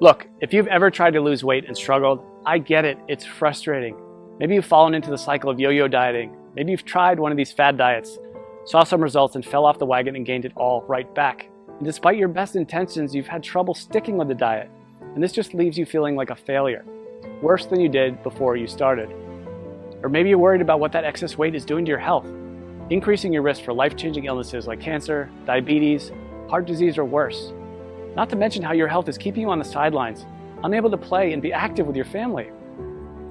Look, if you've ever tried to lose weight and struggled, I get it, it's frustrating. Maybe you've fallen into the cycle of yo-yo dieting. Maybe you've tried one of these fad diets, saw some results and fell off the wagon and gained it all right back. And despite your best intentions, you've had trouble sticking with the diet. And this just leaves you feeling like a failure, worse than you did before you started. Or maybe you're worried about what that excess weight is doing to your health, increasing your risk for life-changing illnesses like cancer, diabetes, heart disease, or worse. Not to mention how your health is keeping you on the sidelines, unable to play and be active with your family.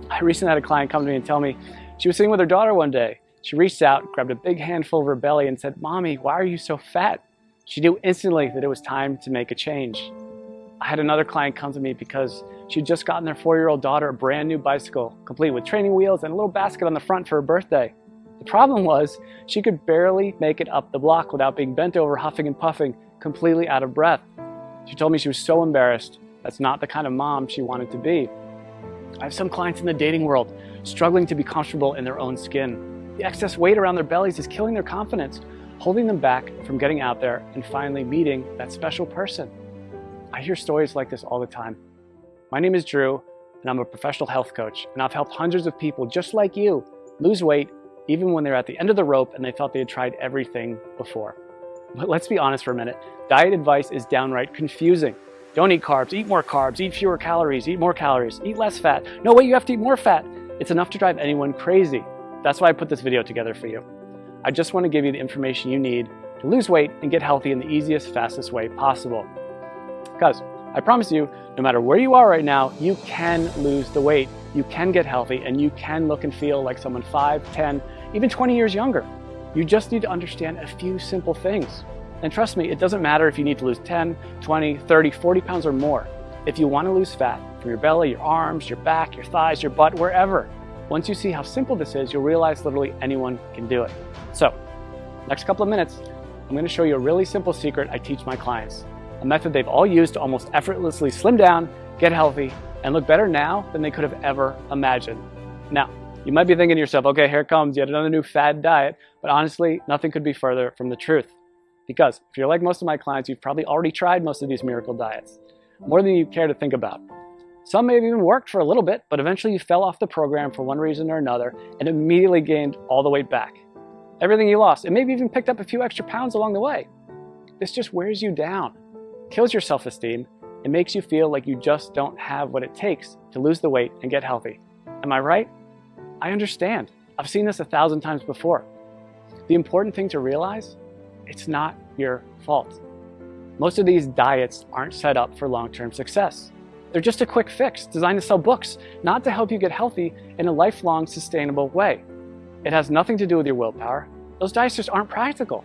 I recently had a client come to me and tell me she was sitting with her daughter one day. She reached out, grabbed a big handful of her belly and said, Mommy, why are you so fat? She knew instantly that it was time to make a change. I had another client come to me because she'd just gotten their four-year-old daughter a brand new bicycle, complete with training wheels and a little basket on the front for her birthday. The problem was she could barely make it up the block without being bent over, huffing and puffing, completely out of breath. She told me she was so embarrassed. That's not the kind of mom she wanted to be. I have some clients in the dating world struggling to be comfortable in their own skin. The excess weight around their bellies is killing their confidence, holding them back from getting out there and finally meeting that special person. I hear stories like this all the time. My name is Drew, and I'm a professional health coach, and I've helped hundreds of people just like you lose weight even when they're at the end of the rope and they felt they had tried everything before. But let's be honest for a minute, diet advice is downright confusing. Don't eat carbs, eat more carbs, eat fewer calories, eat more calories, eat less fat. No way, you have to eat more fat. It's enough to drive anyone crazy. That's why I put this video together for you. I just want to give you the information you need to lose weight and get healthy in the easiest, fastest way possible. Because I promise you, no matter where you are right now, you can lose the weight, you can get healthy, and you can look and feel like someone 5, 10, even 20 years younger. You just need to understand a few simple things. And trust me, it doesn't matter if you need to lose 10, 20, 30, 40 pounds or more. If you want to lose fat from your belly, your arms, your back, your thighs, your butt, wherever, once you see how simple this is, you'll realize literally anyone can do it. So, next couple of minutes, I'm going to show you a really simple secret I teach my clients. A method they've all used to almost effortlessly slim down, get healthy, and look better now than they could have ever imagined. Now, you might be thinking to yourself, okay, here comes yet another new fad diet, but honestly, nothing could be further from the truth. Because if you're like most of my clients, you've probably already tried most of these miracle diets, more than you care to think about. Some may have even worked for a little bit, but eventually you fell off the program for one reason or another and immediately gained all the weight back. Everything you lost, and maybe even picked up a few extra pounds along the way. This just wears you down, kills your self-esteem, and makes you feel like you just don't have what it takes to lose the weight and get healthy. Am I right? I understand. I've seen this a thousand times before. The important thing to realize it's not your fault. Most of these diets aren't set up for long-term success. They're just a quick fix designed to sell books, not to help you get healthy in a lifelong sustainable way. It has nothing to do with your willpower. Those diets just aren't practical.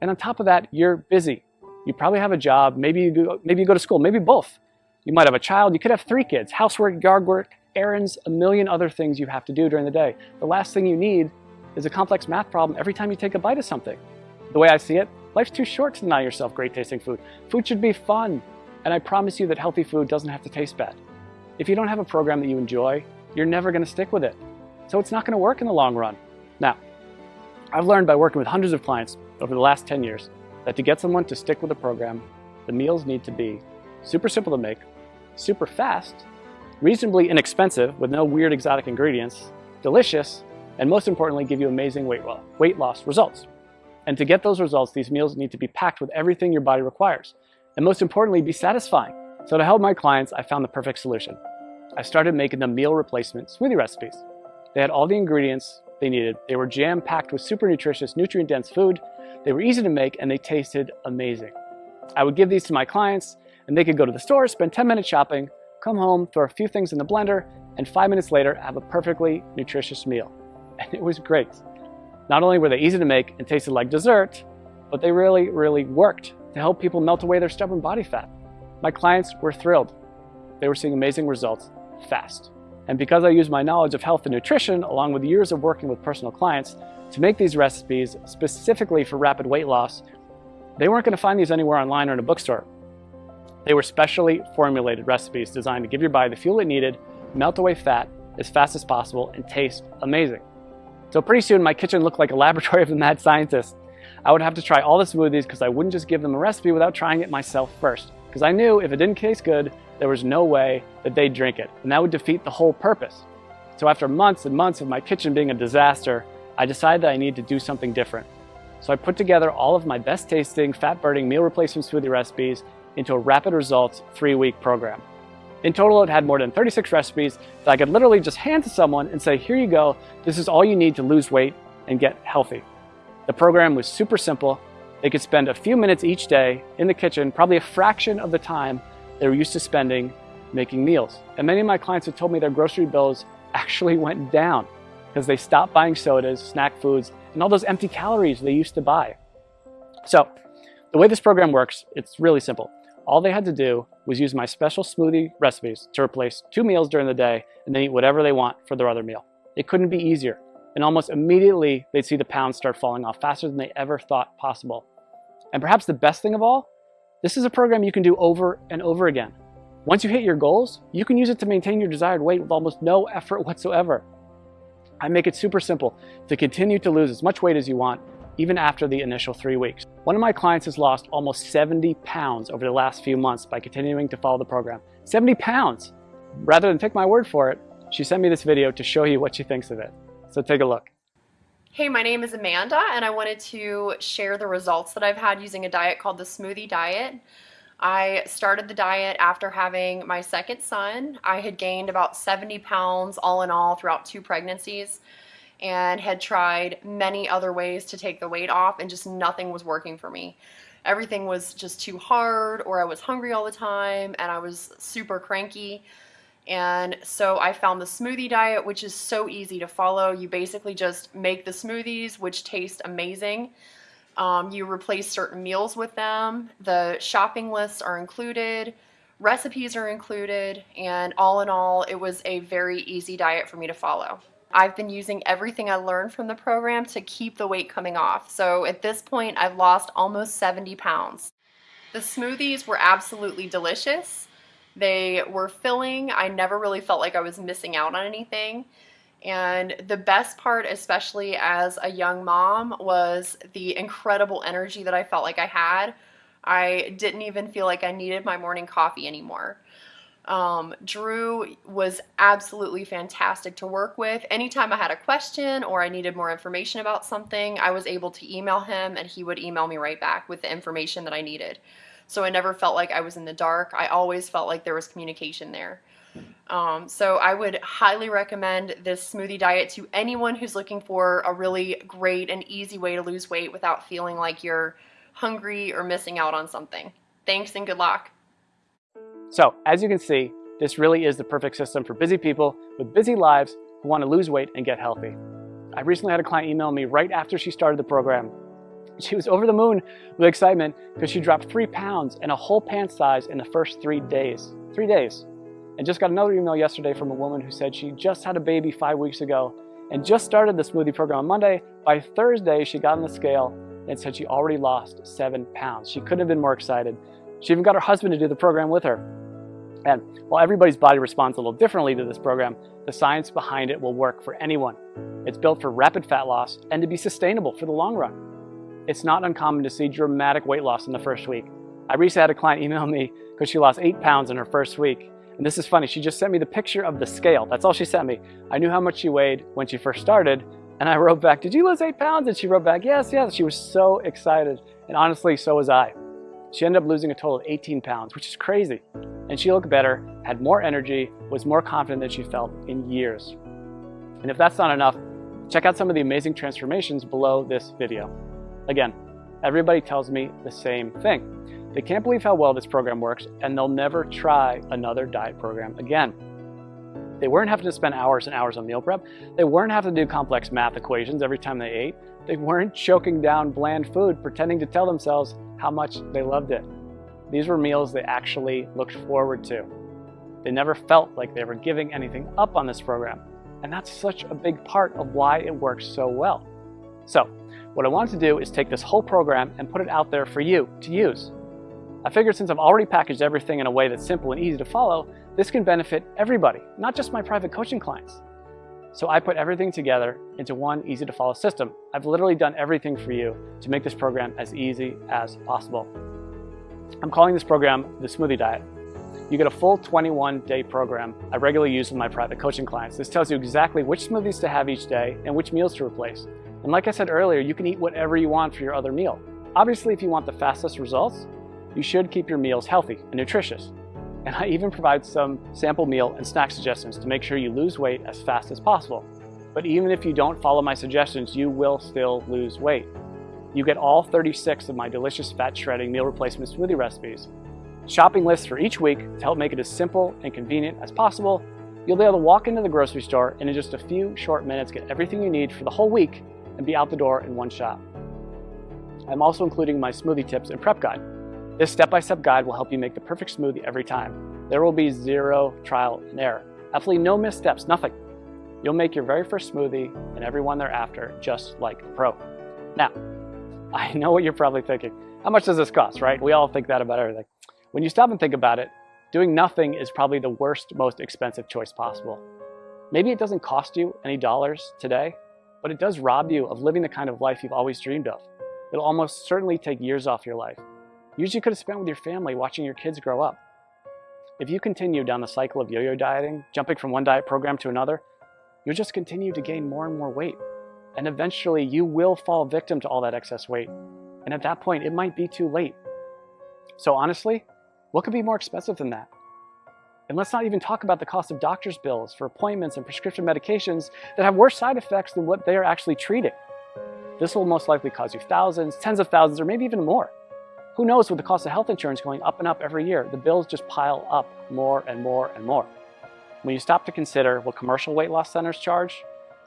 And on top of that, you're busy. You probably have a job, maybe you go, maybe you go to school, maybe both. You might have a child, you could have three kids, housework, yard work, errands, a million other things you have to do during the day. The last thing you need is a complex math problem every time you take a bite of something. The way I see it, life's too short to deny yourself great tasting food. Food should be fun, and I promise you that healthy food doesn't have to taste bad. If you don't have a program that you enjoy, you're never gonna stick with it. So it's not gonna work in the long run. Now, I've learned by working with hundreds of clients over the last 10 years that to get someone to stick with a program, the meals need to be super simple to make, super fast, reasonably inexpensive with no weird exotic ingredients, delicious, and most importantly, give you amazing weight, weight loss results. And to get those results, these meals need to be packed with everything your body requires. And most importantly, be satisfying. So to help my clients, I found the perfect solution. I started making them meal replacement smoothie recipes. They had all the ingredients they needed. They were jam-packed with super nutritious, nutrient-dense food. They were easy to make and they tasted amazing. I would give these to my clients and they could go to the store, spend 10 minutes shopping, come home, throw a few things in the blender, and five minutes later have a perfectly nutritious meal. And it was great. Not only were they easy to make and tasted like dessert, but they really, really worked to help people melt away their stubborn body fat. My clients were thrilled. They were seeing amazing results fast. And because I use my knowledge of health and nutrition, along with years of working with personal clients, to make these recipes specifically for rapid weight loss, they weren't gonna find these anywhere online or in a bookstore. They were specially formulated recipes designed to give your body the fuel it needed, melt away fat as fast as possible, and taste amazing. So pretty soon my kitchen looked like a laboratory of a mad scientist. I would have to try all the smoothies because I wouldn't just give them a recipe without trying it myself first. because I knew if it didn't taste good, there was no way that they'd drink it, and that would defeat the whole purpose. So after months and months of my kitchen being a disaster, I decided that I needed to do something different. So I put together all of my best tasting, fat burning meal replacement smoothie recipes into a rapid results three week program. In total, it had more than 36 recipes that I could literally just hand to someone and say, here you go, this is all you need to lose weight and get healthy. The program was super simple. They could spend a few minutes each day in the kitchen, probably a fraction of the time they were used to spending making meals. And many of my clients have told me their grocery bills actually went down because they stopped buying sodas, snack foods, and all those empty calories they used to buy. So the way this program works, it's really simple. All they had to do was use my special smoothie recipes to replace two meals during the day and then eat whatever they want for their other meal. It couldn't be easier. And almost immediately, they'd see the pounds start falling off faster than they ever thought possible. And perhaps the best thing of all, this is a program you can do over and over again. Once you hit your goals, you can use it to maintain your desired weight with almost no effort whatsoever. I make it super simple to continue to lose as much weight as you want, even after the initial three weeks. One of my clients has lost almost 70 pounds over the last few months by continuing to follow the program. 70 pounds! Rather than take my word for it, she sent me this video to show you what she thinks of it. So take a look. Hey, my name is Amanda and I wanted to share the results that I've had using a diet called the Smoothie Diet. I started the diet after having my second son. I had gained about 70 pounds all in all throughout two pregnancies and had tried many other ways to take the weight off and just nothing was working for me. Everything was just too hard or I was hungry all the time and I was super cranky. And so I found the smoothie diet, which is so easy to follow. You basically just make the smoothies, which taste amazing. Um, you replace certain meals with them. The shopping lists are included. Recipes are included. And all in all, it was a very easy diet for me to follow. I've been using everything I learned from the program to keep the weight coming off. So at this point, I've lost almost 70 pounds. The smoothies were absolutely delicious. They were filling. I never really felt like I was missing out on anything. And the best part, especially as a young mom, was the incredible energy that I felt like I had. I didn't even feel like I needed my morning coffee anymore. Um, Drew was absolutely fantastic to work with. Anytime I had a question or I needed more information about something, I was able to email him and he would email me right back with the information that I needed. So I never felt like I was in the dark. I always felt like there was communication there. Um, so I would highly recommend this smoothie diet to anyone who's looking for a really great and easy way to lose weight without feeling like you're hungry or missing out on something. Thanks and good luck. So as you can see, this really is the perfect system for busy people with busy lives who want to lose weight and get healthy. I recently had a client email me right after she started the program. She was over the moon with excitement because she dropped three pounds and a whole pant size in the first three days. Three days. And just got another email yesterday from a woman who said she just had a baby five weeks ago and just started the smoothie program on Monday. By Thursday, she got on the scale and said she already lost seven pounds. She couldn't have been more excited. She even got her husband to do the program with her. And while everybody's body responds a little differently to this program, the science behind it will work for anyone. It's built for rapid fat loss and to be sustainable for the long run. It's not uncommon to see dramatic weight loss in the first week. I recently had a client email me because she lost eight pounds in her first week. And this is funny, she just sent me the picture of the scale. That's all she sent me. I knew how much she weighed when she first started. And I wrote back, did you lose eight pounds? And she wrote back, yes, yes. She was so excited. And honestly, so was I. She ended up losing a total of 18 pounds, which is crazy. And she looked better, had more energy, was more confident than she felt in years. And if that's not enough, check out some of the amazing transformations below this video. Again, everybody tells me the same thing. They can't believe how well this program works and they'll never try another diet program again. They weren't having to spend hours and hours on meal prep. They weren't having to do complex math equations every time they ate. They weren't choking down bland food, pretending to tell themselves how much they loved it. These were meals they actually looked forward to. They never felt like they were giving anything up on this program. And that's such a big part of why it works so well. So what I wanted to do is take this whole program and put it out there for you to use. I figured since I've already packaged everything in a way that's simple and easy to follow, this can benefit everybody, not just my private coaching clients. So I put everything together into one easy to follow system. I've literally done everything for you to make this program as easy as possible. I'm calling this program the Smoothie Diet. You get a full 21 day program I regularly use with my private coaching clients. This tells you exactly which smoothies to have each day and which meals to replace. And like I said earlier, you can eat whatever you want for your other meal. Obviously, if you want the fastest results, you should keep your meals healthy and nutritious. And I even provide some sample meal and snack suggestions to make sure you lose weight as fast as possible. But even if you don't follow my suggestions, you will still lose weight. You get all 36 of my delicious fat shredding meal replacement smoothie recipes, shopping lists for each week to help make it as simple and convenient as possible. You'll be able to walk into the grocery store and in just a few short minutes get everything you need for the whole week and be out the door in one shot. I'm also including my smoothie tips and prep guide. This step-by-step -step guide will help you make the perfect smoothie every time. There will be zero trial and error. Absolutely no missteps, nothing. You'll make your very first smoothie and every one thereafter just like a pro. Now, I know what you're probably thinking. How much does this cost, right? We all think that about everything. When you stop and think about it, doing nothing is probably the worst, most expensive choice possible. Maybe it doesn't cost you any dollars today, but it does rob you of living the kind of life you've always dreamed of. It'll almost certainly take years off your life. Years you could have spent with your family watching your kids grow up. If you continue down the cycle of yo-yo dieting, jumping from one diet program to another, you'll just continue to gain more and more weight. And eventually you will fall victim to all that excess weight. And at that point, it might be too late. So honestly, what could be more expensive than that? And let's not even talk about the cost of doctor's bills for appointments and prescription medications that have worse side effects than what they are actually treating. This will most likely cause you thousands, tens of thousands, or maybe even more. Who knows with the cost of health insurance going up and up every year, the bills just pile up more and more and more. When you stop to consider what commercial weight loss centers charge,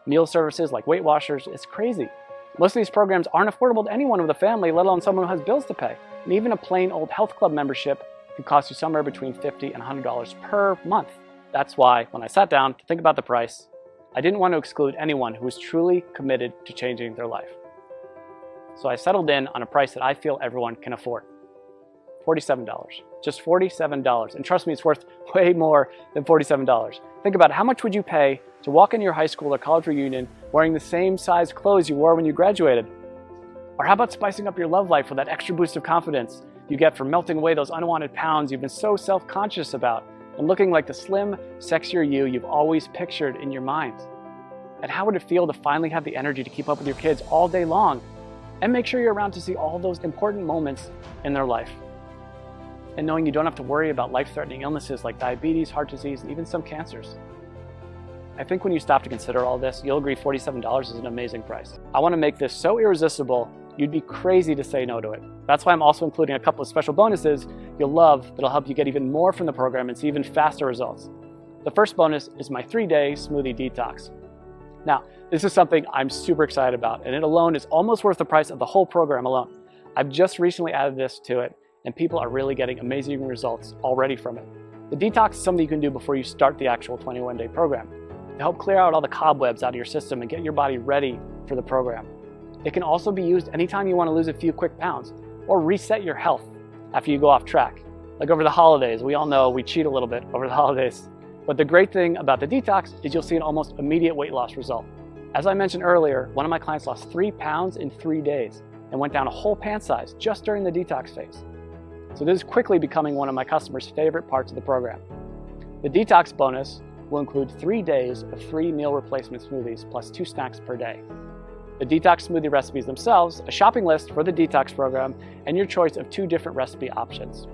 meal services like Weight Watchers, it's crazy. Most of these programs aren't affordable to anyone with a family, let alone someone who has bills to pay. And even a plain old health club membership can cost you somewhere between 50 and $100 per month. That's why when I sat down to think about the price, I didn't want to exclude anyone who was truly committed to changing their life. So I settled in on a price that I feel everyone can afford. $47. Just $47. And trust me, it's worth way more than $47. Think about. How much would you pay to walk into your high school or college reunion wearing the same size clothes you wore when you graduated? Or how about spicing up your love life with that extra boost of confidence you get from melting away those unwanted pounds you've been so self-conscious about and looking like the slim, sexier you you've always pictured in your mind? And how would it feel to finally have the energy to keep up with your kids all day long and make sure you're around to see all those important moments in their life? And knowing you don't have to worry about life-threatening illnesses like diabetes, heart disease, and even some cancers. I think when you stop to consider all this, you'll agree $47 is an amazing price. I want to make this so irresistible You'd be crazy to say no to it. That's why I'm also including a couple of special bonuses you'll love that'll help you get even more from the program and see even faster results. The first bonus is my three-day smoothie detox. Now, this is something I'm super excited about, and it alone is almost worth the price of the whole program alone. I've just recently added this to it, and people are really getting amazing results already from it. The detox is something you can do before you start the actual 21-day program to help clear out all the cobwebs out of your system and get your body ready for the program. It can also be used anytime you want to lose a few quick pounds or reset your health after you go off track. Like over the holidays, we all know we cheat a little bit over the holidays. But the great thing about the detox is you'll see an almost immediate weight loss result. As I mentioned earlier, one of my clients lost three pounds in three days and went down a whole pant size just during the detox phase. So this is quickly becoming one of my customers' favorite parts of the program. The detox bonus will include three days of free meal replacement smoothies plus two snacks per day the detox smoothie recipes themselves, a shopping list for the detox program, and your choice of two different recipe options.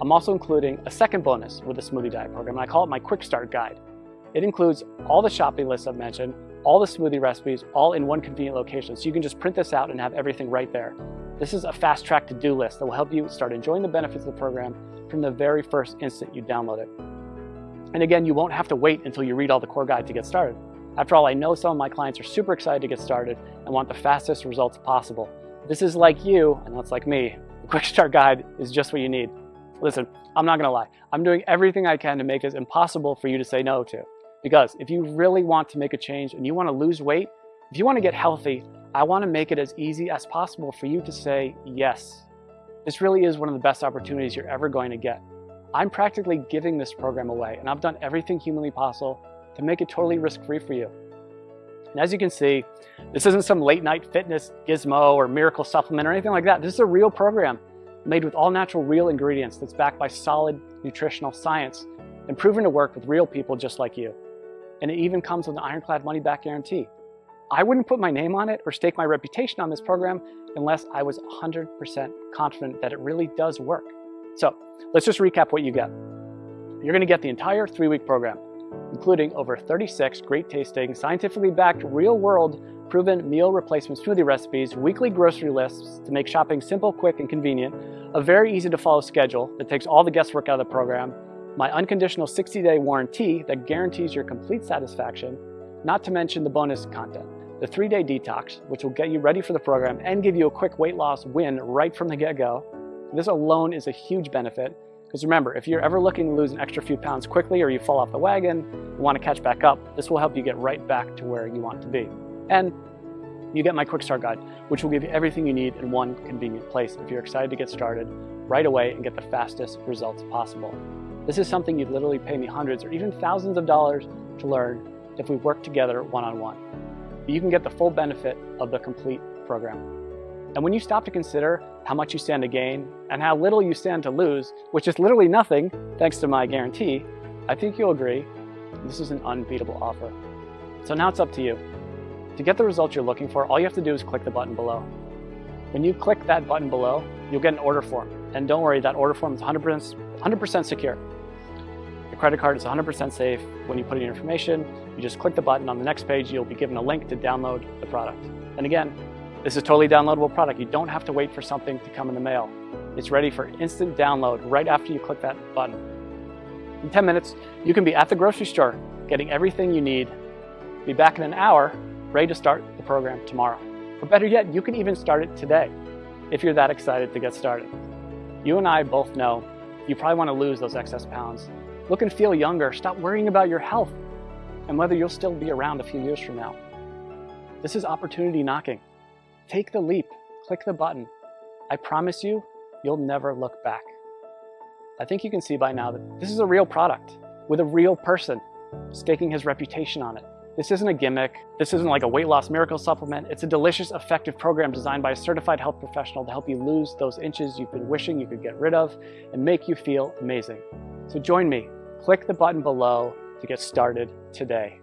I'm also including a second bonus with the smoothie diet program, I call it my quick start guide. It includes all the shopping lists I've mentioned, all the smoothie recipes, all in one convenient location, so you can just print this out and have everything right there. This is a fast track to-do list that will help you start enjoying the benefits of the program from the very first instant you download it. And again, you won't have to wait until you read all the core guide to get started. After all, I know some of my clients are super excited to get started and want the fastest results possible. This is like you, and that's like me. The Quick Start Guide is just what you need. Listen, I'm not gonna lie. I'm doing everything I can to make it impossible for you to say no to. Because if you really want to make a change and you wanna lose weight, if you wanna get healthy, I wanna make it as easy as possible for you to say yes. This really is one of the best opportunities you're ever going to get. I'm practically giving this program away, and I've done everything humanly possible to make it totally risk-free for you. And as you can see, this isn't some late night fitness gizmo or miracle supplement or anything like that. This is a real program made with all natural real ingredients that's backed by solid nutritional science and proven to work with real people just like you. And it even comes with an ironclad money back guarantee. I wouldn't put my name on it or stake my reputation on this program unless I was 100% confident that it really does work. So let's just recap what you get. You're gonna get the entire three-week program, including over 36 great tasting, scientifically backed, real world proven meal replacement smoothie recipes, weekly grocery lists to make shopping simple, quick, and convenient, a very easy to follow schedule that takes all the guesswork out of the program, my unconditional 60-day warranty that guarantees your complete satisfaction, not to mention the bonus content, the three-day detox, which will get you ready for the program and give you a quick weight loss win right from the get-go. This alone is a huge benefit because remember, if you're ever looking to lose an extra few pounds quickly or you fall off the wagon want to catch back up, this will help you get right back to where you want to be. And you get my quick start guide, which will give you everything you need in one convenient place if you're excited to get started right away and get the fastest results possible. This is something you'd literally pay me hundreds or even thousands of dollars to learn if we work together one-on-one. -on -one. You can get the full benefit of the complete program. And when you stop to consider how much you stand to gain and how little you stand to lose, which is literally nothing thanks to my guarantee, I think you'll agree this is an unbeatable offer. So now it's up to you. To get the results you're looking for, all you have to do is click the button below. When you click that button below, you'll get an order form. And don't worry, that order form is 100%, 100% secure. Your credit card is 100% safe. When you put in your information, you just click the button. On the next page, you'll be given a link to download the product. And again, this is a totally downloadable product. You don't have to wait for something to come in the mail. It's ready for instant download right after you click that button. In 10 minutes, you can be at the grocery store getting everything you need. Be back in an hour ready to start the program tomorrow. Or better yet, you can even start it today if you're that excited to get started. You and I both know you probably want to lose those excess pounds. Look and feel younger. Stop worrying about your health and whether you'll still be around a few years from now. This is opportunity knocking. Take the leap, click the button. I promise you, you'll never look back. I think you can see by now that this is a real product with a real person staking his reputation on it. This isn't a gimmick. This isn't like a weight loss miracle supplement. It's a delicious, effective program designed by a certified health professional to help you lose those inches you've been wishing you could get rid of and make you feel amazing. So join me. Click the button below to get started today.